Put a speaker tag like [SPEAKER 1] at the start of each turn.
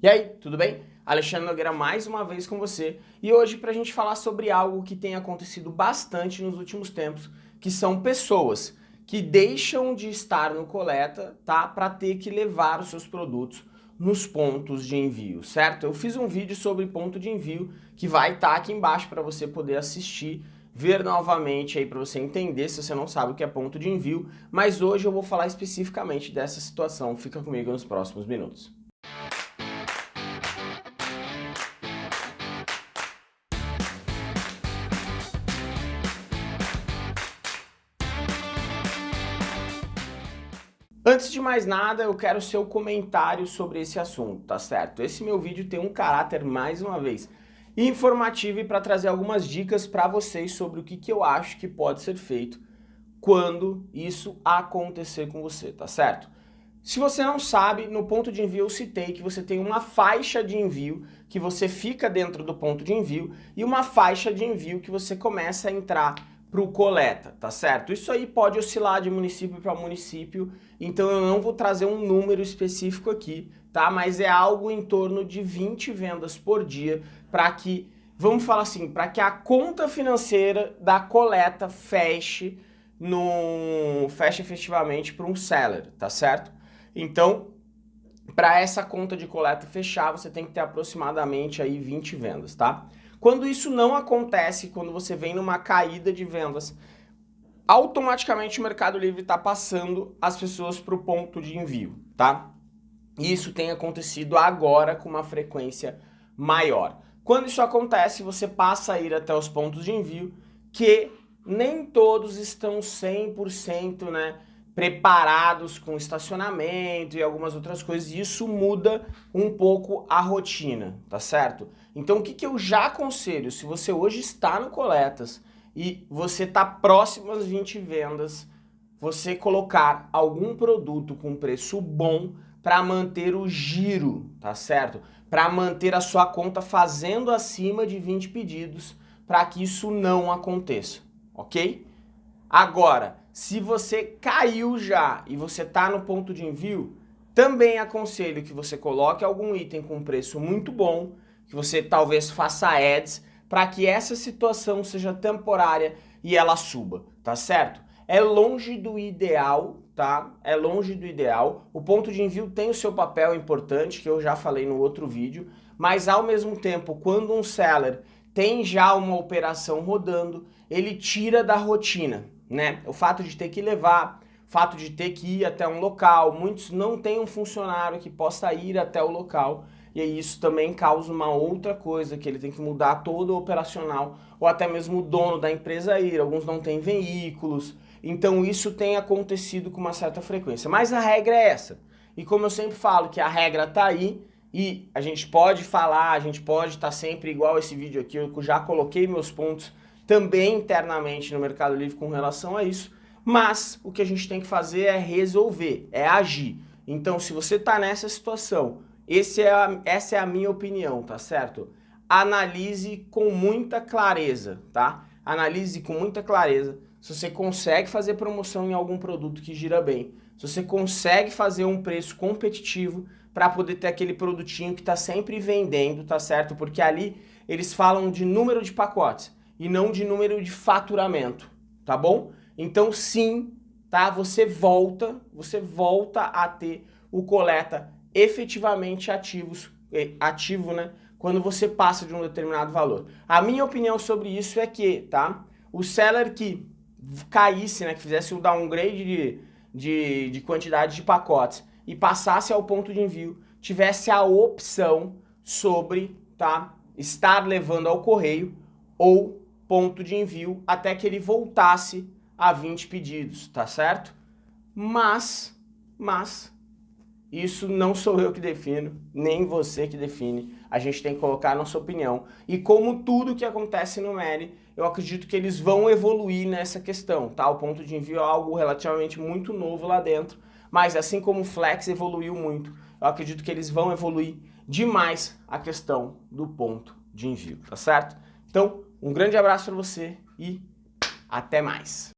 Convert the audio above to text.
[SPEAKER 1] E aí, tudo bem? Alexandre Nogueira mais uma vez com você e hoje para a gente falar sobre algo que tem acontecido bastante nos últimos tempos, que são pessoas que deixam de estar no coleta, tá, para ter que levar os seus produtos nos pontos de envio, certo? Eu fiz um vídeo sobre ponto de envio que vai estar tá aqui embaixo para você poder assistir, ver novamente aí para você entender se você não sabe o que é ponto de envio, mas hoje eu vou falar especificamente dessa situação, fica comigo nos próximos minutos. Antes de mais nada, eu quero seu comentário sobre esse assunto, tá certo? Esse meu vídeo tem um caráter, mais uma vez, informativo e para trazer algumas dicas para vocês sobre o que, que eu acho que pode ser feito quando isso acontecer com você, tá certo? Se você não sabe, no ponto de envio eu citei que você tem uma faixa de envio que você fica dentro do ponto de envio e uma faixa de envio que você começa a entrar para o coleta, tá certo? Isso aí pode oscilar de município para município, então eu não vou trazer um número específico aqui, tá? Mas é algo em torno de 20 vendas por dia para que, vamos falar assim, para que a conta financeira da coleta feche, no, feche efetivamente para um seller, tá certo? Então, para essa conta de coleta fechar, você tem que ter aproximadamente aí 20 vendas, tá? Quando isso não acontece, quando você vem numa caída de vendas, automaticamente o Mercado Livre está passando as pessoas para o ponto de envio, tá? Isso tem acontecido agora com uma frequência maior. Quando isso acontece, você passa a ir até os pontos de envio, que nem todos estão 100% né, preparados com estacionamento e algumas outras coisas, e isso muda um pouco a rotina, tá certo? Então o que, que eu já aconselho, se você hoje está no Coletas e você está próximo às 20 vendas, você colocar algum produto com preço bom para manter o giro, tá certo? Para manter a sua conta fazendo acima de 20 pedidos, para que isso não aconteça, ok? Agora, se você caiu já e você está no ponto de envio, também aconselho que você coloque algum item com preço muito bom, que você talvez faça ads, para que essa situação seja temporária e ela suba, tá certo? É longe do ideal, tá? É longe do ideal. O ponto de envio tem o seu papel importante, que eu já falei no outro vídeo, mas ao mesmo tempo, quando um seller tem já uma operação rodando, ele tira da rotina, né? O fato de ter que levar, fato de ter que ir até um local, muitos não têm um funcionário que possa ir até o local, e aí isso também causa uma outra coisa, que ele tem que mudar todo o operacional, ou até mesmo o dono da empresa ir, alguns não têm veículos, então isso tem acontecido com uma certa frequência. Mas a regra é essa, e como eu sempre falo, que a regra tá aí, e a gente pode falar, a gente pode estar tá sempre igual esse vídeo aqui, eu já coloquei meus pontos também internamente no Mercado Livre com relação a isso, mas o que a gente tem que fazer é resolver, é agir. Então, se você está nessa situação, esse é a, essa é a minha opinião, tá certo? Analise com muita clareza, tá? Analise com muita clareza se você consegue fazer promoção em algum produto que gira bem, se você consegue fazer um preço competitivo para poder ter aquele produtinho que está sempre vendendo, tá certo? Porque ali eles falam de número de pacotes e não de número de faturamento, tá bom? Então sim, tá? Você volta, você volta a ter o coleta efetivamente ativos, eh, ativo, né? Quando você passa de um determinado valor. A minha opinião sobre isso é que, tá? O seller que caísse, né? Que fizesse um downgrade de, de, de quantidade de pacotes e passasse ao ponto de envio, tivesse a opção sobre, tá? Estar levando ao correio ou ponto de envio até que ele voltasse a 20 pedidos, tá certo? Mas, mas, isso não sou eu que defino, nem você que define. A gente tem que colocar a nossa opinião. E como tudo que acontece no Meli, eu acredito que eles vão evoluir nessa questão, tá? O ponto de envio é algo relativamente muito novo lá dentro, mas assim como o Flex evoluiu muito, eu acredito que eles vão evoluir demais a questão do ponto de envio, tá certo? Então, um grande abraço para você e até mais!